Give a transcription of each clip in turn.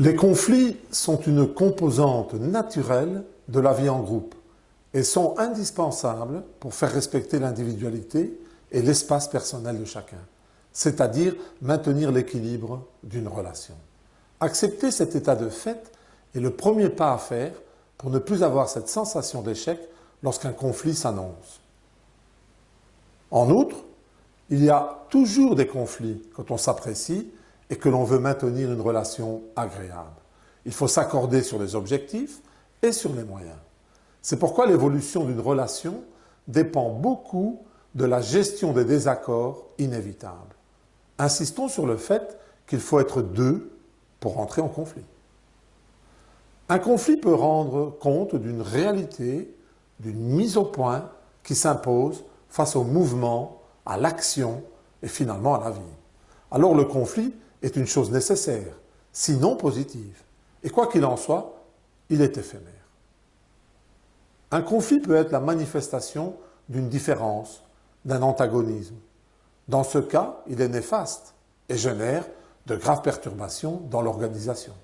Les conflits sont une composante naturelle de la vie en groupe et sont indispensables pour faire respecter l'individualité et l'espace personnel de chacun, c'est-à-dire maintenir l'équilibre d'une relation. Accepter cet état de fait est le premier pas à faire pour ne plus avoir cette sensation d'échec lorsqu'un conflit s'annonce. En outre, il y a toujours des conflits quand on s'apprécie et que l'on veut maintenir une relation agréable. Il faut s'accorder sur les objectifs et sur les moyens. C'est pourquoi l'évolution d'une relation dépend beaucoup de la gestion des désaccords inévitables. Insistons sur le fait qu'il faut être deux pour entrer en conflit. Un conflit peut rendre compte d'une réalité, d'une mise au point qui s'impose face au mouvement, à l'action et finalement à la vie. Alors le conflit est une chose nécessaire, sinon positive. Et quoi qu'il en soit, il est éphémère. Un conflit peut être la manifestation d'une différence, d'un antagonisme. Dans ce cas, il est néfaste et génère de graves perturbations dans l'organisation.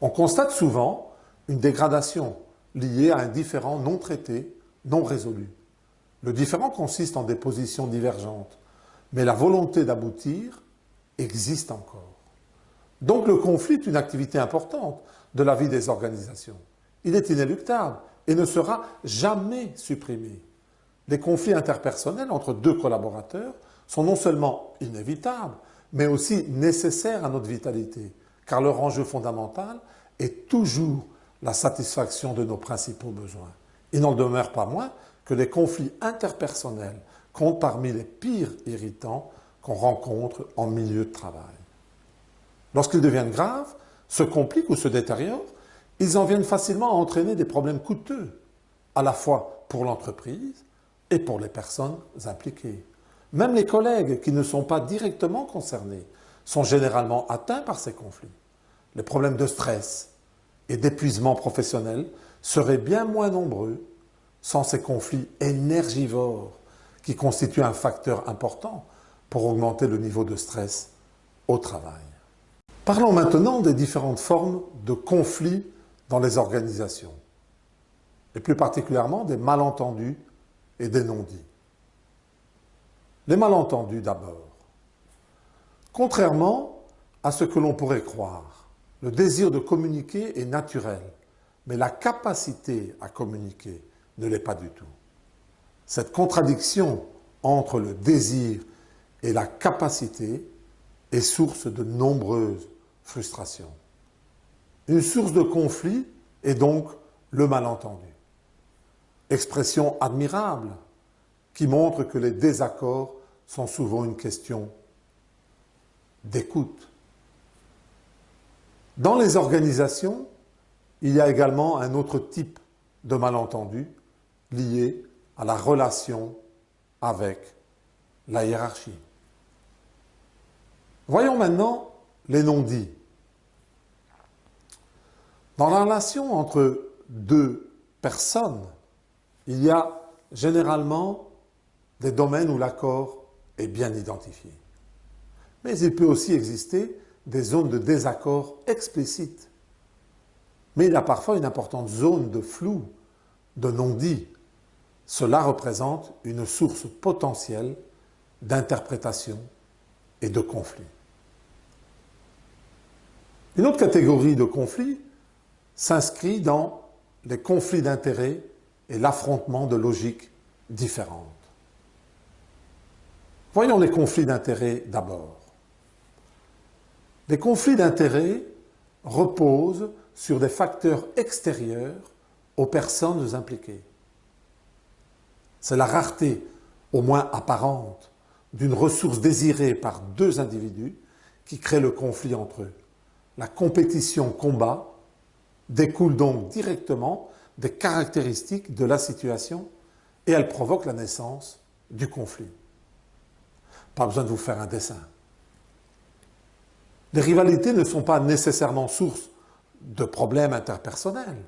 On constate souvent une dégradation liée à un différent non traité, non résolu. Le différent consiste en des positions divergentes, mais la volonté d'aboutir existe encore. Donc le conflit est une activité importante de la vie des organisations. Il est inéluctable et ne sera jamais supprimé. Les conflits interpersonnels entre deux collaborateurs sont non seulement inévitables, mais aussi nécessaires à notre vitalité, car leur enjeu fondamental est toujours la satisfaction de nos principaux besoins. Il n'en demeure pas moins que les conflits interpersonnels comptent parmi les pires irritants qu'on rencontre en milieu de travail. Lorsqu'ils deviennent graves, se compliquent ou se détériorent, ils en viennent facilement à entraîner des problèmes coûteux, à la fois pour l'entreprise et pour les personnes impliquées. Même les collègues qui ne sont pas directement concernés sont généralement atteints par ces conflits. Les problèmes de stress et d'épuisement professionnel seraient bien moins nombreux sans ces conflits énergivores qui constituent un facteur important pour augmenter le niveau de stress au travail. Parlons maintenant des différentes formes de conflits dans les organisations, et plus particulièrement des malentendus et des non-dits. Les malentendus d'abord. Contrairement à ce que l'on pourrait croire, le désir de communiquer est naturel, mais la capacité à communiquer ne l'est pas du tout. Cette contradiction entre le désir et la capacité est source de nombreuses frustrations. Une source de conflit est donc le malentendu. Expression admirable qui montre que les désaccords sont souvent une question d'écoute. Dans les organisations, il y a également un autre type de malentendu lié à la relation avec la hiérarchie. Voyons maintenant les non-dits. Dans la relation entre deux personnes, il y a généralement des domaines où l'accord est bien identifié. Mais il peut aussi exister des zones de désaccord explicites. Mais il y a parfois une importante zone de flou, de non-dit. Cela représente une source potentielle d'interprétation de conflit. Une autre catégorie de conflits s'inscrit dans les conflits d'intérêts et l'affrontement de logiques différentes. Voyons les conflits d'intérêts d'abord. Les conflits d'intérêts reposent sur des facteurs extérieurs aux personnes impliquées. C'est la rareté, au moins apparente, d'une ressource désirée par deux individus qui crée le conflit entre eux. La compétition combat découle donc directement des caractéristiques de la situation et elle provoque la naissance du conflit. Pas besoin de vous faire un dessin. Les rivalités ne sont pas nécessairement source de problèmes interpersonnels.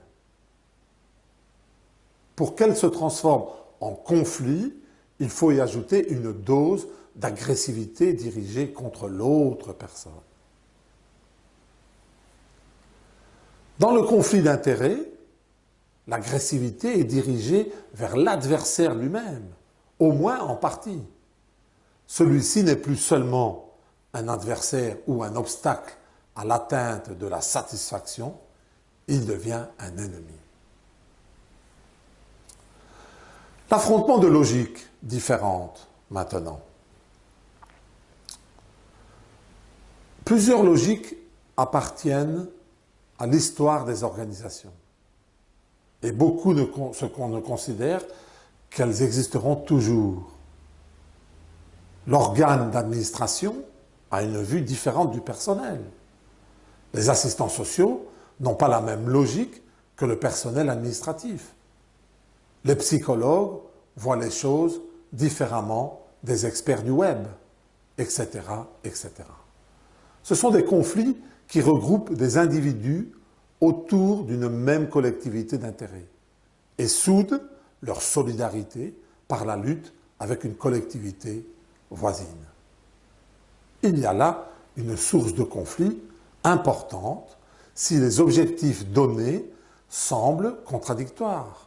Pour qu'elles se transforment en conflit, il faut y ajouter une dose d'agressivité dirigée contre l'autre personne. Dans le conflit d'intérêts, l'agressivité est dirigée vers l'adversaire lui-même, au moins en partie. Celui-ci n'est plus seulement un adversaire ou un obstacle à l'atteinte de la satisfaction, il devient un ennemi. L'affrontement de logiques différentes maintenant. Plusieurs logiques appartiennent à l'histoire des organisations. Et beaucoup ne, ce qu'on ne considère qu'elles existeront toujours. L'organe d'administration a une vue différente du personnel. Les assistants sociaux n'ont pas la même logique que le personnel administratif. Les psychologues voient les choses différemment des experts du web, etc., etc. Ce sont des conflits qui regroupent des individus autour d'une même collectivité d'intérêts et soudent leur solidarité par la lutte avec une collectivité voisine. Il y a là une source de conflit importante si les objectifs donnés semblent contradictoires.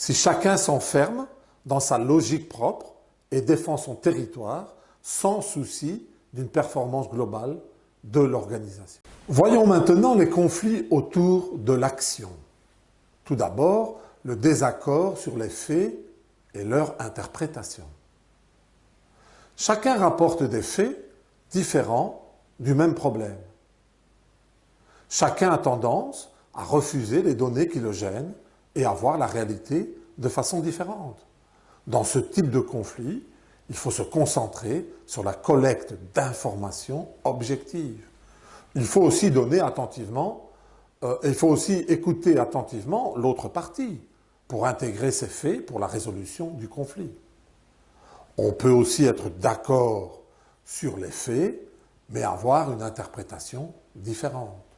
Si chacun s'enferme dans sa logique propre et défend son territoire sans souci d'une performance globale de l'organisation. Voyons maintenant les conflits autour de l'action. Tout d'abord, le désaccord sur les faits et leur interprétation. Chacun rapporte des faits différents du même problème. Chacun a tendance à refuser les données qui le gênent et à voir la réalité de façon différente. Dans ce type de conflit, il faut se concentrer sur la collecte d'informations objectives. Il faut aussi donner attentivement, euh, il faut aussi écouter attentivement l'autre partie pour intégrer ces faits pour la résolution du conflit. On peut aussi être d'accord sur les faits, mais avoir une interprétation différente.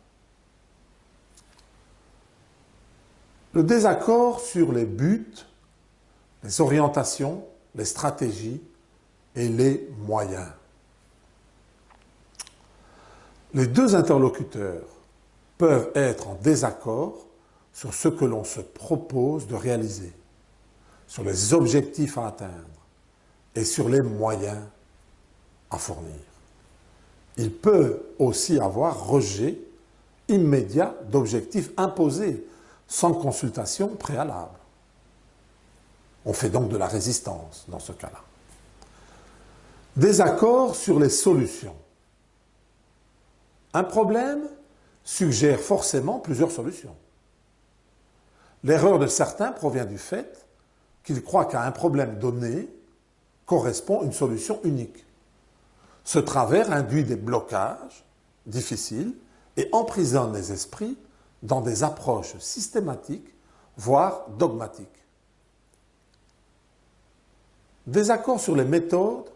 Le désaccord sur les buts, les orientations, les stratégies et les moyens. Les deux interlocuteurs peuvent être en désaccord sur ce que l'on se propose de réaliser, sur les objectifs à atteindre et sur les moyens à fournir. Il peut aussi avoir rejet immédiat d'objectifs imposés sans consultation préalable. On fait donc de la résistance dans ce cas-là. Désaccord sur les solutions. Un problème suggère forcément plusieurs solutions. L'erreur de certains provient du fait qu'ils croient qu'à un problème donné correspond une solution unique. Ce travers induit des blocages difficiles et emprisonne les esprits dans des approches systématiques, voire dogmatiques. Désaccord sur les méthodes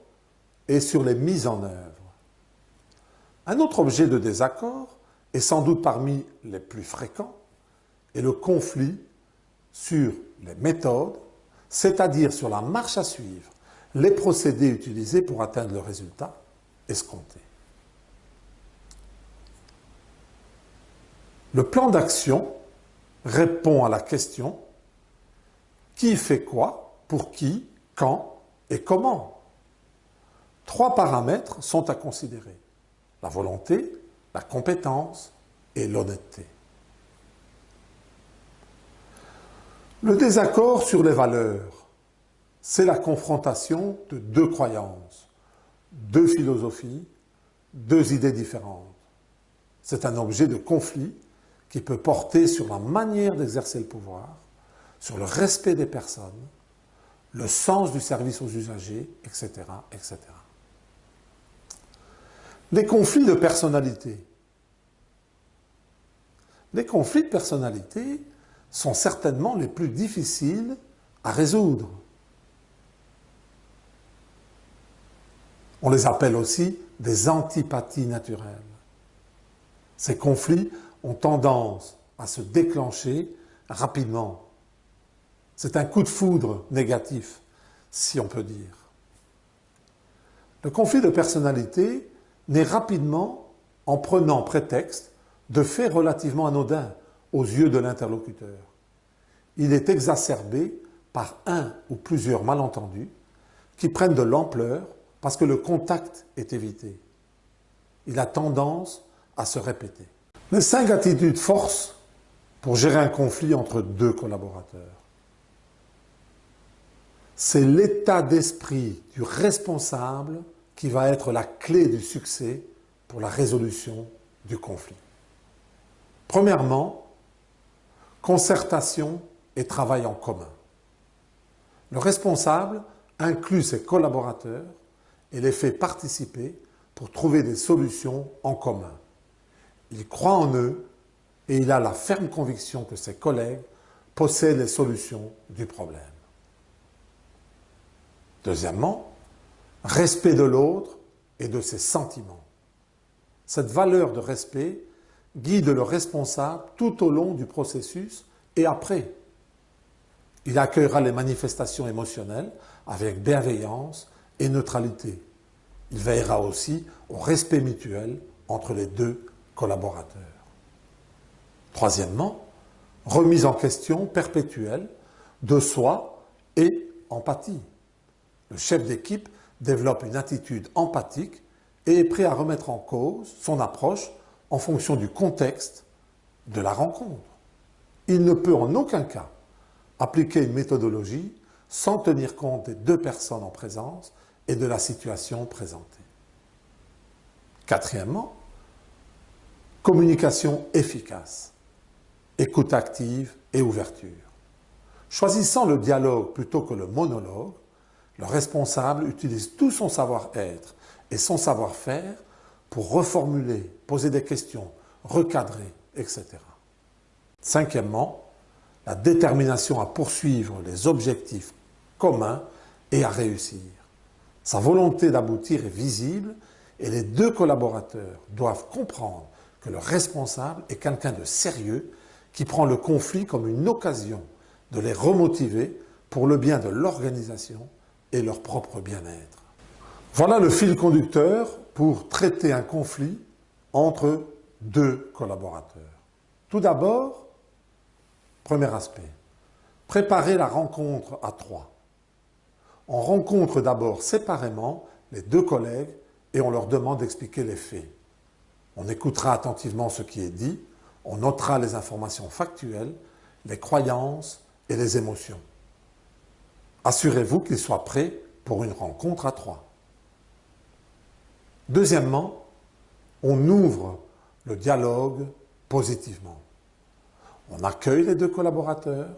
et sur les mises en œuvre. Un autre objet de désaccord, et sans doute parmi les plus fréquents, est le conflit sur les méthodes, c'est-à-dire sur la marche à suivre, les procédés utilisés pour atteindre le résultat escompté. Le plan d'action répond à la question qui fait quoi, pour qui, quand et comment? Trois paramètres sont à considérer. La volonté, la compétence et l'honnêteté. Le désaccord sur les valeurs, c'est la confrontation de deux croyances, deux philosophies, deux idées différentes. C'est un objet de conflit qui peut porter sur la manière d'exercer le pouvoir, sur le respect des personnes, le sens du service aux usagers, etc. etc. Les conflits de personnalité. Les conflits de personnalité sont certainement les plus difficiles à résoudre. On les appelle aussi des antipathies naturelles. Ces conflits ont tendance à se déclencher rapidement. C'est un coup de foudre négatif, si on peut dire. Le conflit de personnalité naît rapidement en prenant prétexte de faits relativement anodins aux yeux de l'interlocuteur. Il est exacerbé par un ou plusieurs malentendus qui prennent de l'ampleur parce que le contact est évité. Il a tendance à se répéter. Les cinq attitudes force pour gérer un conflit entre deux collaborateurs. C'est l'état d'esprit du responsable qui va être la clé du succès pour la résolution du conflit. Premièrement, concertation et travail en commun. Le responsable inclut ses collaborateurs et les fait participer pour trouver des solutions en commun. Il croit en eux et il a la ferme conviction que ses collègues possèdent les solutions du problème. Deuxièmement, respect de l'autre et de ses sentiments. Cette valeur de respect guide le responsable tout au long du processus et après. Il accueillera les manifestations émotionnelles avec bienveillance et neutralité. Il veillera aussi au respect mutuel entre les deux collaborateurs. Troisièmement, remise en question perpétuelle de soi et empathie. Le chef d'équipe développe une attitude empathique et est prêt à remettre en cause son approche en fonction du contexte de la rencontre. Il ne peut en aucun cas appliquer une méthodologie sans tenir compte des deux personnes en présence et de la situation présentée. Quatrièmement, communication efficace, écoute active et ouverture. Choisissant le dialogue plutôt que le monologue, le responsable utilise tout son savoir-être et son savoir-faire pour reformuler, poser des questions, recadrer, etc. Cinquièmement, la détermination à poursuivre les objectifs communs et à réussir. Sa volonté d'aboutir est visible et les deux collaborateurs doivent comprendre le responsable est quelqu'un de sérieux qui prend le conflit comme une occasion de les remotiver pour le bien de l'organisation et leur propre bien-être. Voilà le fil conducteur pour traiter un conflit entre deux collaborateurs. Tout d'abord, premier aspect, préparer la rencontre à trois. On rencontre d'abord séparément les deux collègues et on leur demande d'expliquer les faits. On écoutera attentivement ce qui est dit, on notera les informations factuelles, les croyances et les émotions. Assurez-vous qu'ils soient prêts pour une rencontre à trois. Deuxièmement, on ouvre le dialogue positivement. On accueille les deux collaborateurs,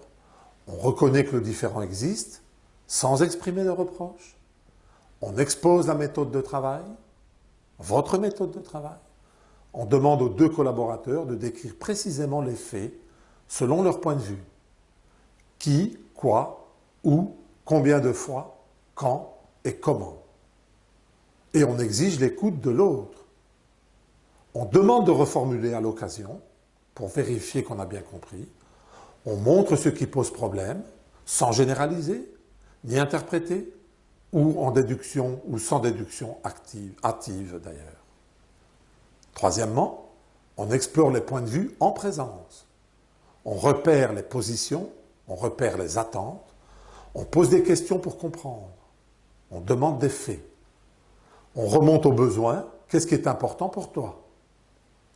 on reconnaît que le différent existe, sans exprimer de reproches. On expose la méthode de travail, votre méthode de travail. On demande aux deux collaborateurs de décrire précisément les faits selon leur point de vue. Qui, quoi, où, combien de fois, quand et comment. Et on exige l'écoute de l'autre. On demande de reformuler à l'occasion, pour vérifier qu'on a bien compris. On montre ce qui pose problème, sans généraliser, ni interpréter, ou en déduction ou sans déduction active, d'ailleurs. Troisièmement, on explore les points de vue en présence. On repère les positions, on repère les attentes, on pose des questions pour comprendre. On demande des faits. On remonte aux besoins. Qu'est-ce qui est important pour toi?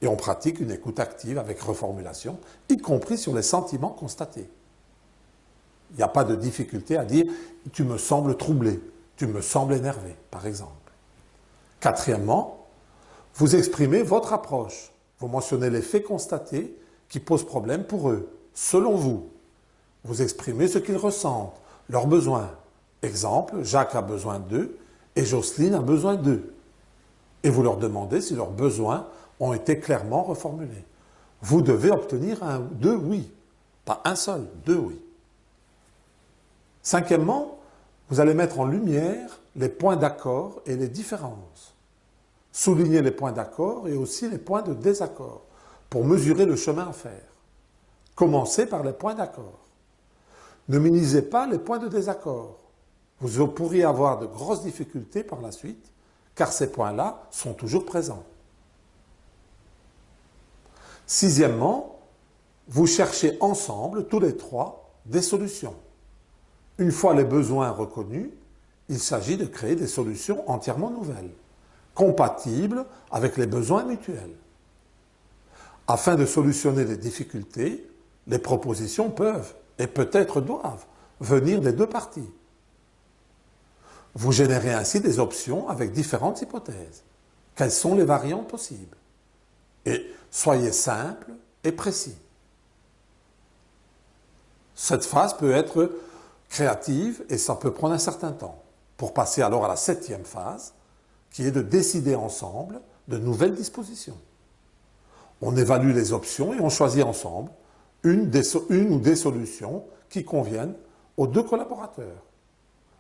Et on pratique une écoute active avec reformulation, y compris sur les sentiments constatés. Il n'y a pas de difficulté à dire « tu me sembles troublé »,« tu me sembles énervé », par exemple. Quatrièmement, vous exprimez votre approche. Vous mentionnez les faits constatés qui posent problème pour eux, selon vous. Vous exprimez ce qu'ils ressentent, leurs besoins. Exemple, Jacques a besoin d'eux et Jocelyne a besoin d'eux. Et vous leur demandez si leurs besoins ont été clairement reformulés. Vous devez obtenir deux oui, pas un seul, deux oui. Cinquièmement, vous allez mettre en lumière les points d'accord et les différences. Souligner les points d'accord et aussi les points de désaccord pour mesurer le chemin à faire. Commencez par les points d'accord. Ne minimisez pas les points de désaccord. Vous pourriez avoir de grosses difficultés par la suite, car ces points-là sont toujours présents. Sixièmement, vous cherchez ensemble, tous les trois, des solutions. Une fois les besoins reconnus, il s'agit de créer des solutions entièrement nouvelles, compatibles avec les besoins mutuels. Afin de solutionner les difficultés, les propositions peuvent, et peut-être doivent, venir des deux parties. Vous générez ainsi des options avec différentes hypothèses. Quelles sont les variantes possibles? Et soyez simple et précis. Cette phase peut être créative et ça peut prendre un certain temps. Pour passer alors à la septième phase, qui est de décider ensemble de nouvelles dispositions. On évalue les options et on choisit ensemble une, ou des solutions qui conviennent aux deux collaborateurs.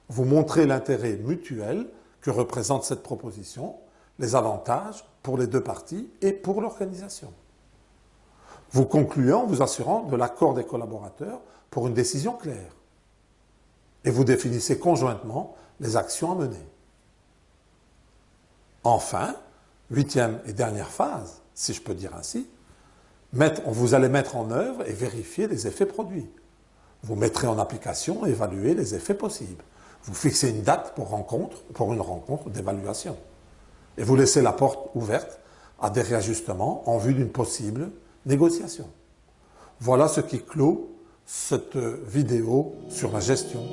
Vous montrez l'intérêt mutuel que représente cette proposition, les avantages pour les deux parties et pour l'organisation. Vous concluez en vous assurant de l'accord des collaborateurs pour une décision claire. Et vous définissez conjointement les actions à mener. Enfin, huitième et dernière phase, si je peux dire ainsi, vous allez mettre en œuvre et vérifier les effets produits. Vous mettrez en application et évaluer les effets possibles. Vous fixez une date pour, rencontre, pour une rencontre d'évaluation. Et vous laissez la porte ouverte à des réajustements en vue d'une possible négociation. Voilà ce qui clôt cette vidéo sur la gestion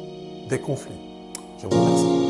des conflits. Je vous remercie.